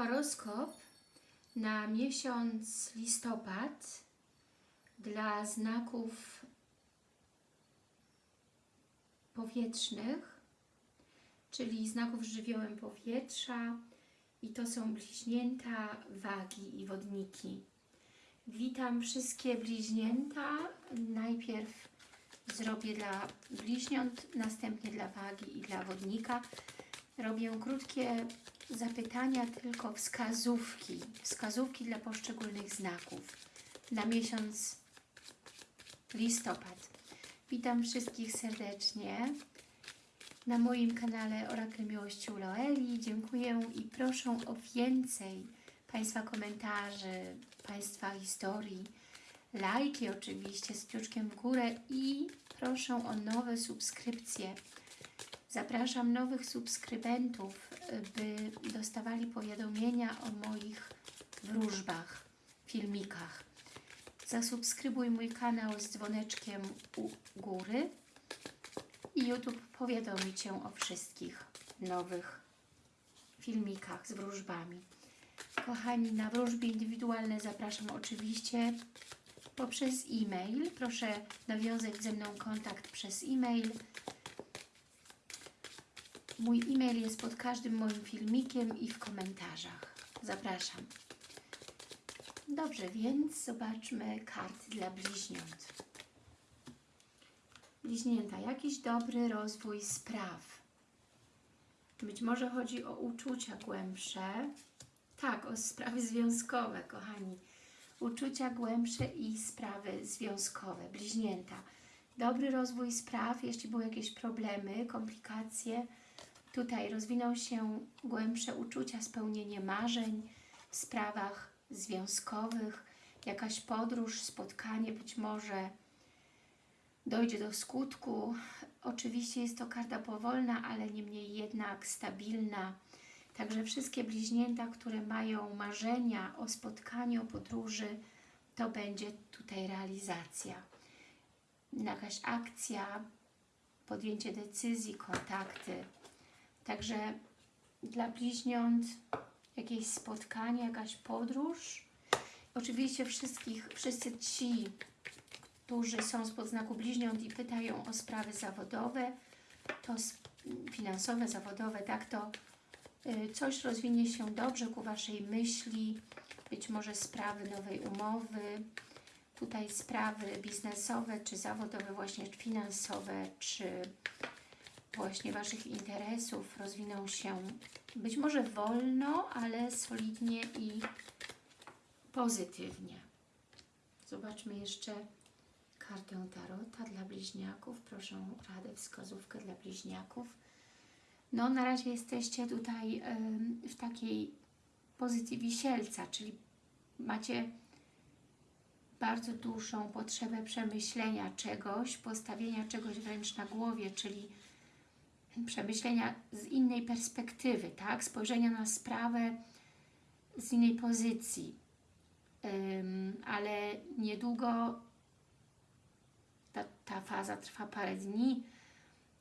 Horoskop na miesiąc listopad dla znaków powietrznych, czyli znaków żywiołem powietrza i to są bliźnięta, wagi i wodniki. Witam wszystkie bliźnięta. Najpierw zrobię dla bliźniąt, następnie dla wagi i dla wodnika. Robię krótkie zapytania, tylko wskazówki. Wskazówki dla poszczególnych znaków na miesiąc listopad. Witam wszystkich serdecznie na moim kanale Orakel Miłości u Loeli. Dziękuję i proszę o więcej Państwa komentarzy, Państwa historii, lajki oczywiście z kciuczkiem w górę i proszę o nowe subskrypcje. Zapraszam nowych subskrybentów, by dostawali powiadomienia o moich wróżbach, filmikach. Zasubskrybuj mój kanał z dzwoneczkiem u góry i YouTube powiadomi Cię o wszystkich nowych filmikach z wróżbami. Kochani, na wróżby indywidualne zapraszam oczywiście poprzez e-mail. Proszę nawiązać ze mną kontakt przez e-mail. Mój e-mail jest pod każdym moim filmikiem i w komentarzach. Zapraszam. Dobrze, więc zobaczmy karty dla bliźniąt. Bliźnięta, jakiś dobry rozwój spraw. Być może chodzi o uczucia głębsze. Tak, o sprawy związkowe, kochani. Uczucia głębsze i sprawy związkowe. Bliźnięta. Dobry rozwój spraw, jeśli były jakieś problemy, komplikacje. Tutaj rozwiną się głębsze uczucia, spełnienie marzeń w sprawach związkowych, jakaś podróż, spotkanie być może dojdzie do skutku. Oczywiście jest to karta powolna, ale niemniej jednak stabilna. Także wszystkie bliźnięta, które mają marzenia o spotkaniu, o podróży, to będzie tutaj realizacja. Jakaś akcja, podjęcie decyzji, kontakty. Także dla bliźniąt jakieś spotkanie, jakaś podróż. Oczywiście wszystkich, wszyscy ci, którzy są spod znaku bliźniąt i pytają o sprawy zawodowe, to finansowe, zawodowe, tak, to y, coś rozwinie się dobrze ku Waszej myśli, być może sprawy nowej umowy, tutaj sprawy biznesowe, czy zawodowe, właśnie finansowe, czy właśnie Waszych interesów rozwiną się być może wolno, ale solidnie i pozytywnie. Zobaczmy jeszcze kartę Tarota dla bliźniaków. Proszę o radę, wskazówkę dla bliźniaków. No, na razie jesteście tutaj w takiej pozycji wisielca, czyli macie bardzo dużą potrzebę przemyślenia czegoś, postawienia czegoś wręcz na głowie, czyli przemyślenia z innej perspektywy, tak? Spojrzenia na sprawę z innej pozycji. Um, ale niedługo ta, ta faza trwa parę dni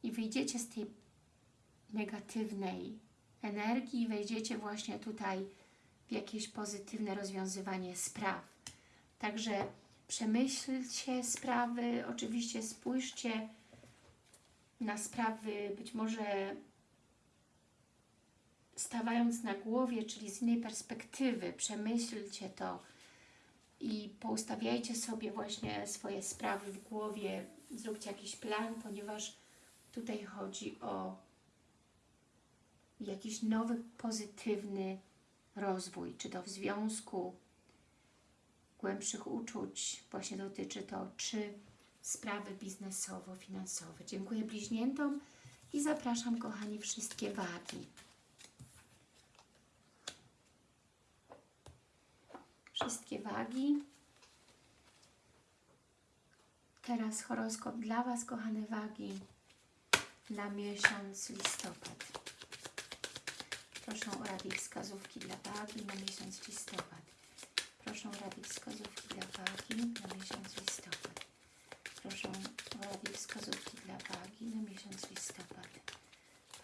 i wyjdziecie z tej negatywnej energii i wejdziecie właśnie tutaj w jakieś pozytywne rozwiązywanie spraw. Także przemyślcie sprawy, oczywiście spójrzcie na sprawy być może stawając na głowie, czyli z innej perspektywy, przemyślcie to i poustawiajcie sobie właśnie swoje sprawy w głowie, zróbcie jakiś plan, ponieważ tutaj chodzi o jakiś nowy, pozytywny rozwój, czy to w związku, głębszych uczuć, właśnie dotyczy to, czy sprawy biznesowo-finansowe. Dziękuję bliźniętom i zapraszam, kochani, wszystkie wagi. Wszystkie wagi. Teraz horoskop dla Was, kochane wagi, na miesiąc listopad. Proszę o rady i wskazówki dla wagi na miesiąc listopad. Proszę o rady i wskazówki dla wagi na miesiąc listopad proszę o rady wskazówki dla wagi na miesiąc listopad.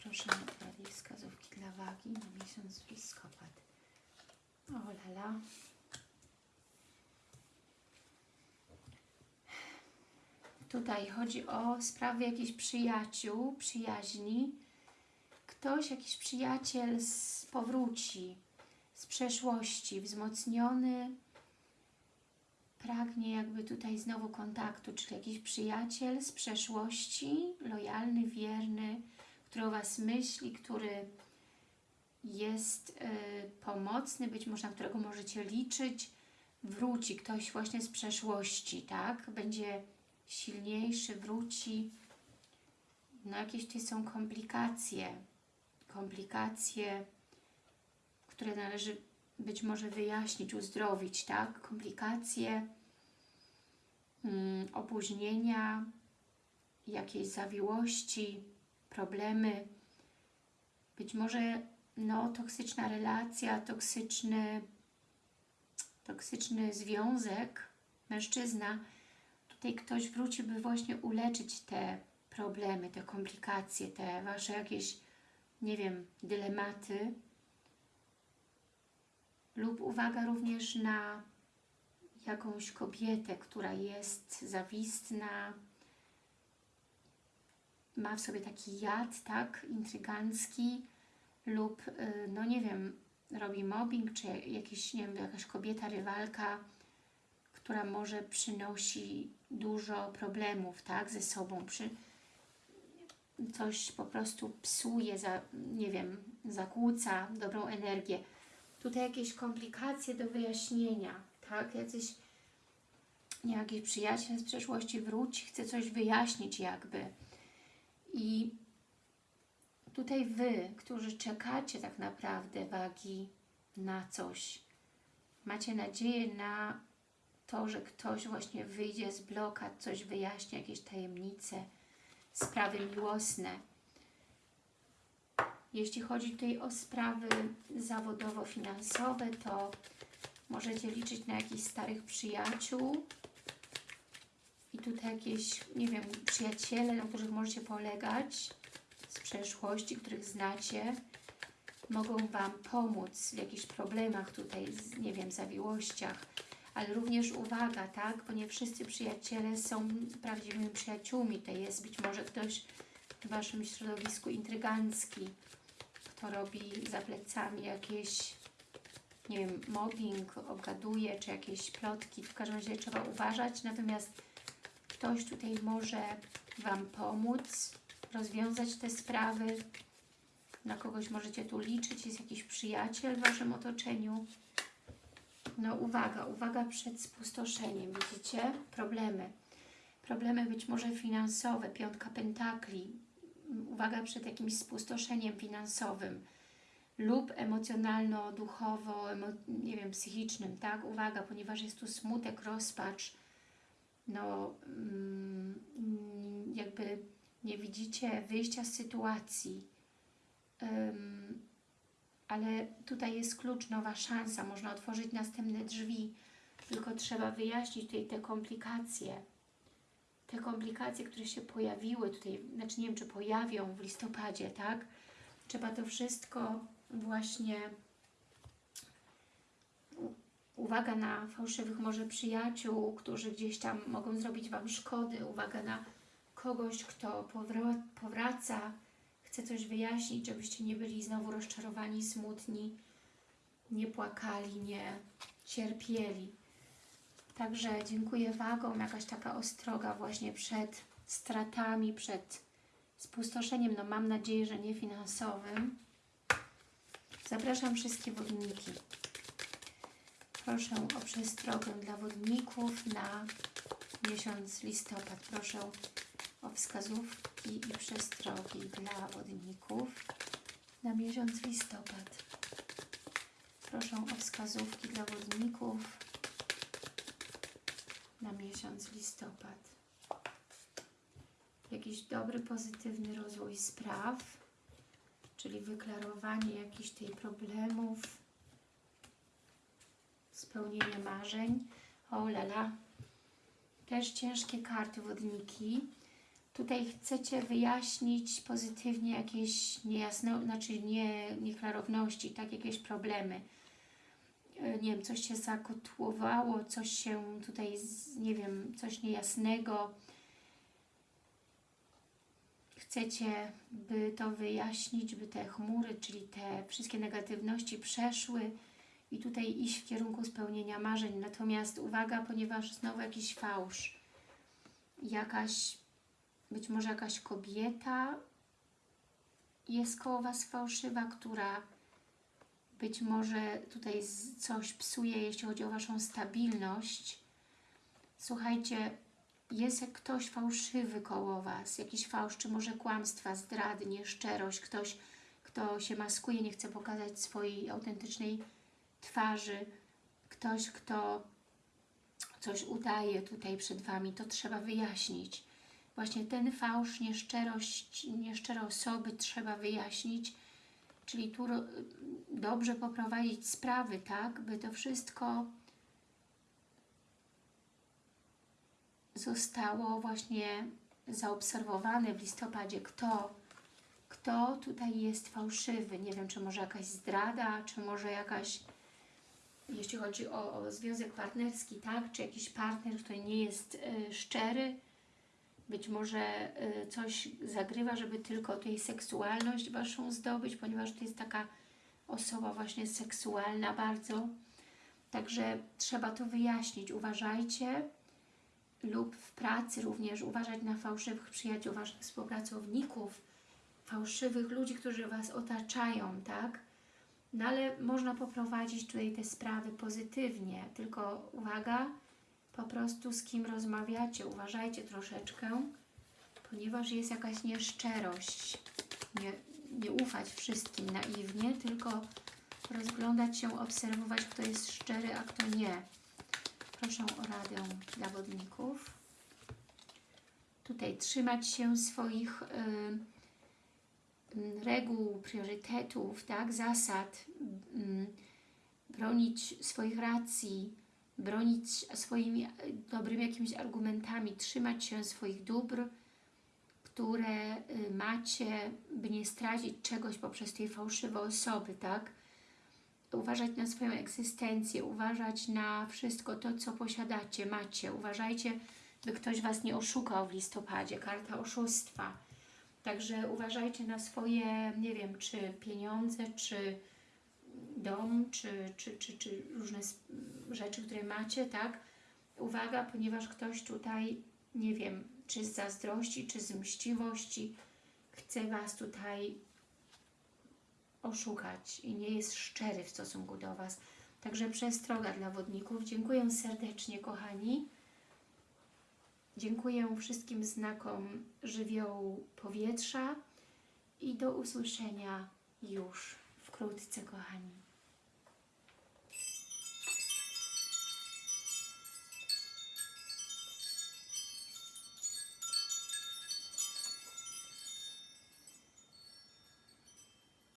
Proszę o rady wskazówki dla wagi na miesiąc listopad. O lala. Tutaj chodzi o sprawy jakichś przyjaciół, przyjaźni. Ktoś, jakiś przyjaciel z, powróci z przeszłości, wzmocniony, pragnie jakby tutaj znowu kontaktu, czyli jakiś przyjaciel z przeszłości, lojalny, wierny, który o Was myśli, który jest y, pomocny, być może na którego możecie liczyć, wróci ktoś właśnie z przeszłości, tak? Będzie silniejszy, wróci. No jakieś tutaj są komplikacje, komplikacje, które należy być może wyjaśnić, uzdrowić, tak? Komplikacje, mm, opóźnienia, jakiejś zawiłości, problemy, być może no, toksyczna relacja, toksyczny, toksyczny związek, mężczyzna, tutaj ktoś wróci, by właśnie uleczyć te problemy, te komplikacje, te Wasze jakieś, nie wiem, dylematy, lub uwaga również na jakąś kobietę, która jest zawistna, ma w sobie taki jad, tak, intrygancki lub, y, no nie wiem, robi mobbing, czy jakiś, nie wiem, jakaś kobieta, rywalka, która może przynosi dużo problemów, tak, ze sobą, przy, coś po prostu psuje, za, nie wiem, zakłóca dobrą energię. Tutaj jakieś komplikacje do wyjaśnienia, tak, jacyś, nie, jakiś przyjaciel z przeszłości wróci, chce coś wyjaśnić jakby, i tutaj Wy, którzy czekacie tak naprawdę wagi na coś, macie nadzieję na to, że ktoś właśnie wyjdzie z blokad, coś wyjaśni, jakieś tajemnice, sprawy miłosne. Jeśli chodzi tutaj o sprawy zawodowo-finansowe, to możecie liczyć na jakichś starych przyjaciół, i tutaj jakieś, nie wiem, przyjaciele, na których możecie polegać z przeszłości, których znacie, mogą Wam pomóc w jakichś problemach tutaj, nie wiem, zawiłościach, ale również uwaga, tak, bo nie wszyscy przyjaciele są prawdziwymi przyjaciółmi, to jest być może ktoś w Waszym środowisku intrygancki, kto robi za plecami jakieś, nie wiem, mobbing, obgaduje, czy jakieś plotki, w każdym razie trzeba uważać, natomiast Ktoś tutaj może Wam pomóc rozwiązać te sprawy. Na kogoś możecie tu liczyć, jest jakiś przyjaciel w Waszym otoczeniu. No uwaga, uwaga przed spustoszeniem, widzicie? Problemy. Problemy być może finansowe, piątka pentakli. Uwaga przed jakimś spustoszeniem finansowym lub emocjonalno-duchowo, emo nie wiem, psychicznym, tak? Uwaga, ponieważ jest tu smutek, rozpacz, no mm, jakby nie widzicie wyjścia z sytuacji, ale tutaj jest klucz, nowa szansa, można otworzyć następne drzwi, tylko trzeba wyjaśnić tutaj te komplikacje, te komplikacje, które się pojawiły tutaj, znaczy nie wiem, czy pojawią w listopadzie, tak? Trzeba to wszystko właśnie Uwaga na fałszywych może przyjaciół, którzy gdzieś tam mogą zrobić Wam szkody. Uwaga na kogoś, kto powraca, chce coś wyjaśnić, żebyście nie byli znowu rozczarowani, smutni, nie płakali, nie cierpieli. Także dziękuję Wagom, jakaś taka ostroga właśnie przed stratami, przed spustoszeniem, no mam nadzieję, że nie finansowym. Zapraszam wszystkie wodniki. Proszę o przestrogę dla wodników na miesiąc listopad. Proszę o wskazówki i przestrogi dla wodników na miesiąc listopad. Proszę o wskazówki dla wodników na miesiąc listopad. Jakiś dobry, pozytywny rozwój spraw, czyli wyklarowanie jakichś tej problemów, spełnienie marzeń. O lala. Też ciężkie karty wodniki. Tutaj chcecie wyjaśnić pozytywnie jakieś niejasne, znaczy nie, nieklarowności, tak, jakieś problemy. E, nie wiem, coś się zakotłowało, coś się tutaj, nie wiem, coś niejasnego. chcecie, by to wyjaśnić, by te chmury, czyli te wszystkie negatywności przeszły i tutaj iść w kierunku spełnienia marzeń. Natomiast uwaga, ponieważ znowu jakiś fałsz, jakaś, być może jakaś kobieta jest koło Was fałszywa, która być może tutaj coś psuje, jeśli chodzi o Waszą stabilność. Słuchajcie, jest ktoś fałszywy koło Was, jakiś fałsz, czy może kłamstwa, zdrady, nieszczerość, ktoś, kto się maskuje, nie chce pokazać swojej autentycznej twarzy, ktoś, kto coś udaje tutaj przed Wami, to trzeba wyjaśnić. Właśnie ten fałsz, nieszczerość, nieszczere osoby trzeba wyjaśnić, czyli tu dobrze poprowadzić sprawy, tak, by to wszystko zostało właśnie zaobserwowane w listopadzie, kto, kto tutaj jest fałszywy. Nie wiem, czy może jakaś zdrada, czy może jakaś, jeśli chodzi o, o związek partnerski, tak, czy jakiś partner, który nie jest y, szczery, być może y, coś zagrywa, żeby tylko tej seksualność Waszą zdobyć, ponieważ to jest taka osoba właśnie seksualna bardzo. Także trzeba to wyjaśnić. Uważajcie lub w pracy również uważać na fałszywych przyjaciół, Waszych współpracowników, fałszywych ludzi, którzy Was otaczają, tak? No ale można poprowadzić tutaj te sprawy pozytywnie, tylko uwaga, po prostu z kim rozmawiacie, uważajcie troszeczkę, ponieważ jest jakaś nieszczerość. Nie, nie ufać wszystkim naiwnie, tylko rozglądać się, obserwować, kto jest szczery, a kto nie. Proszę o radę dla wodników. Tutaj trzymać się swoich y, reguł, priorytetów, tak, zasad, y, bronić swoich racji, bronić swoimi y, dobrymi jakimiś argumentami, trzymać się swoich dóbr, które y, macie, by nie stracić czegoś poprzez tej fałszywe osoby, tak? Uważać na swoją egzystencję, uważać na wszystko to, co posiadacie, macie. Uważajcie, by ktoś Was nie oszukał w listopadzie, karta oszustwa. Także uważajcie na swoje, nie wiem, czy pieniądze, czy dom, czy, czy, czy, czy różne rzeczy, które macie, tak? Uwaga, ponieważ ktoś tutaj, nie wiem, czy z zazdrości, czy z mściwości chce Was tutaj oszukać i nie jest szczery w stosunku do Was. Także przestroga dla wodników. Dziękuję serdecznie, kochani. Dziękuję wszystkim znakom żywiołu powietrza i do usłyszenia już wkrótce, kochani.